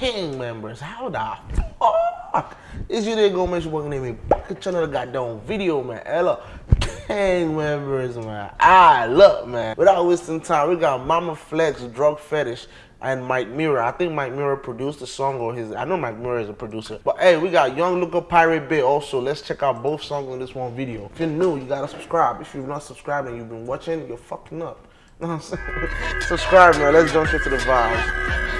King members. How the fuck is you there gonna mention working name me back at channel goddamn video, man? Ella King members, man. Ah, look, man. Without wasting time, we got Mama Flex, Drug Fetish, and Mike Mirror. I think Mike Mirror produced the song or his. I know Mike Mirror is a producer. But hey, we got Young Luca Pirate Bay also. Let's check out both songs in this one video. If you're new, you gotta subscribe. If you're not subscribed and you've been watching, you're fucking up. You know what I'm saying? subscribe, man. Let's jump straight to the vibes.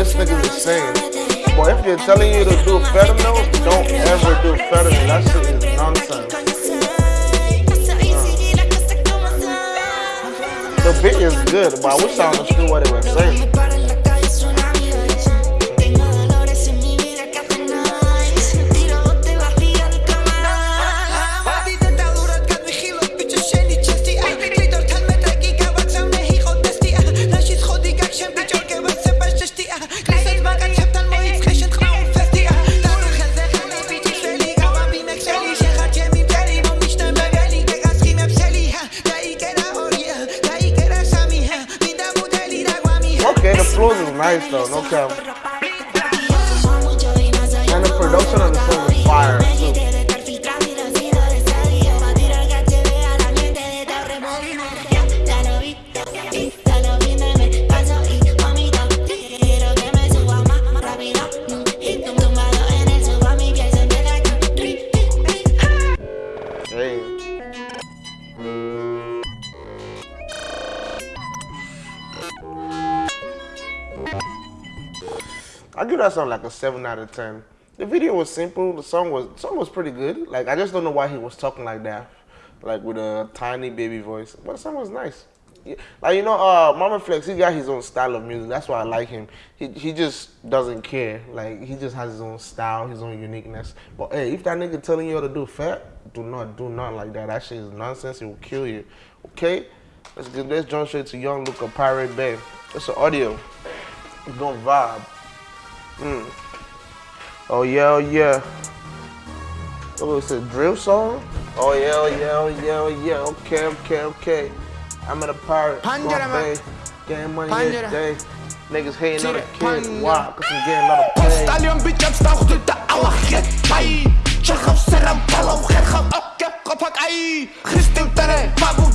this nigga is saying. Boy, if they're telling you to do fentanyl, don't ever do fentanyl. That shit is nonsense. Uh. The beat is good, but I wish I understood what it was saying. Flows is nice though, no cap. And the production on the song is fire too. I give that song like a seven out of ten. The video was simple. The song was the song was pretty good. Like I just don't know why he was talking like that, like with a tiny baby voice. But the song was nice. Like you know, uh, Mama Flex, he got his own style of music. That's why I like him. He he just doesn't care. Like he just has his own style, his own uniqueness. But hey, if that nigga telling you how to do fat, do not do not like that. That shit is nonsense. It will kill you. Okay, let's get let's jump straight to Young Luca Pirate Bay. It's an audio. Gonna vibe. Mm. Oh yeah, oh yeah. Oh, it's a drill song? Oh yeah, oh yeah, oh yeah, oh yeah. Okay, okay, okay. I'm at a pirate. Bay. Getting money every day. Niggas hating on the kid. Why? Cause I'm getting a lot of pay. Stallion bitch, I'm stuck with the Allah Chai. Chekhav seram palav kherkhav akkep qapak ay. Christin tare, mabu tare, ta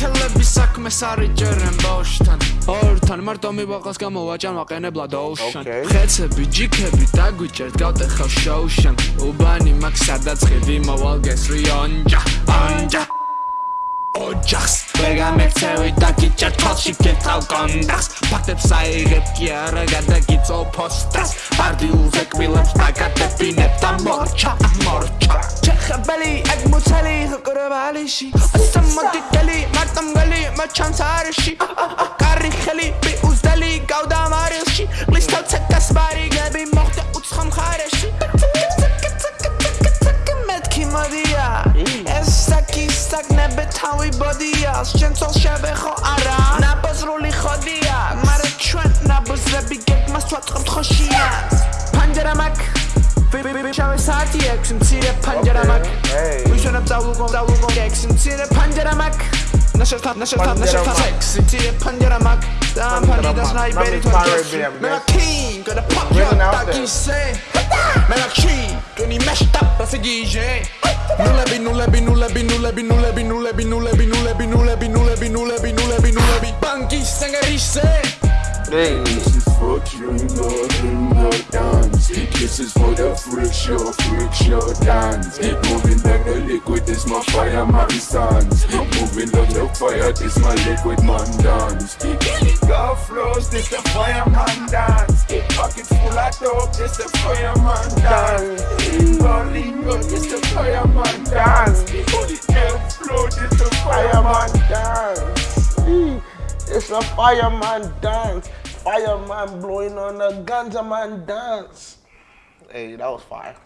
ლიმონათელები საქმეს არიჯერენ ბავშვთან. ორთან მარტო მიბაღას გამოვაჭამ აყენებლა დოუშან. ხეცები ჯიქები დაგვიჭერთ გავტეხავ შოუშან. უბანი მაგ სადაც ხევი მოვალ გესრიონჯაონჯა ოჯახს ვეგამეცევი და გიჭერ თვალში გეთავ კონდახს. ფაქტებს აიღებ კი არა გადაგიწო ფოსტას. პარდიულზე კბილებს დაგადებინებ და მორჩა მორჩა. ჩეხებელი ეგ მუცელი ყრბალიში ასამოდიტელი მარტამგალი მაჩანს არში კარი ხელი ბიუზდელი გავდა მარილში. ყლის თავცეკას ბარიგები მოხდა უცხო მხარეში. მეთქი მოდია ეს საკი საკნები თავი ბოდია. შენცოლ შევეხო არა? ნაბაზრული ხოდია. მარა ჩვენ ნაბაზრები გეგმას ვაწყობთ ხოშია. პანჯერა 샤회사지 액심치레 판자라막 위션업 싸우고 싸우고 액심치레 판자라막 나 싫다 나 싫다 나 싫다 섹시치레 판자라막 난 판이다 스나이베리 돈게스 내가 킹 그래 팍야 딱히 세 내가 킹 괜히 메시다 빠세기 이제 누레비 누레비 누레비 누레비 누레비 누레비 누레비 누레비 누레비 누레비 누레비 누레비 누레비 빵기 생가리 세 Hey, fuck you, you know I'm not Freak show, dance. Moving like the liquid, this my fire man stance. Moving like the fire, this my liquid man dance. Go flows, this the fireman dance. Pockets full of dope, this the fireman dance. Lingo, this the fireman dance. Body flow, this the fireman dance. It's a fireman dance. Fireman blowing on the ganja man dance. Hey, that was fire.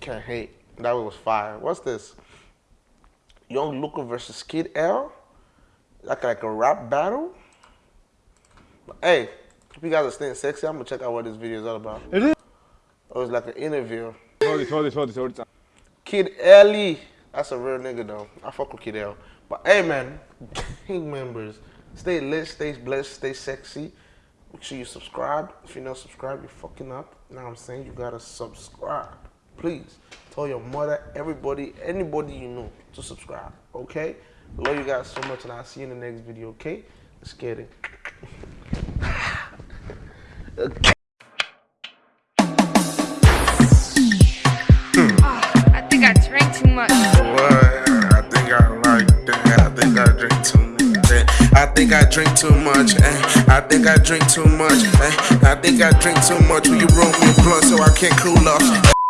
Can't hate. That was fire. What's this? Young Luca versus Kid L. Like like a rap battle. Hey, if you guys are staying sexy, I'm gonna check out what this video is all about. It is. Oh, it was like an interview. Hold this, hold this, hold this, hold this. Kid Ellie. That's a real nigga though. I fuck with Kid L. But hey man, gang members, stay lit, stay blessed, stay sexy. Make sure you subscribe. If you're not subscribed, you're fucking up. Now I'm saying you gotta subscribe. Please tell your mother, everybody, anybody you know to subscribe. Okay? Love you guys so much, and I'll see you in the next video. Okay? Let's get it. okay. Think I drink too much. eh. I think I drink too much. eh. I think I drink too much. Will you roll me a blunt so I can't cool off?